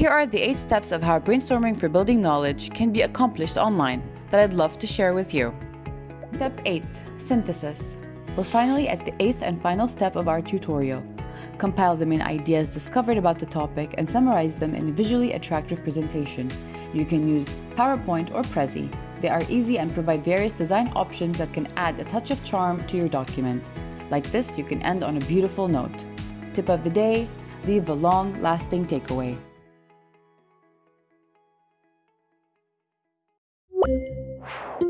Here are the 8 steps of how brainstorming for building knowledge can be accomplished online that I'd love to share with you. Step 8. Synthesis. We're finally at the eighth and final step of our tutorial. Compile the main ideas discovered about the topic and summarize them in a visually attractive presentation. You can use PowerPoint or Prezi. They are easy and provide various design options that can add a touch of charm to your document. Like this, you can end on a beautiful note. Tip of the day, leave a long-lasting takeaway. you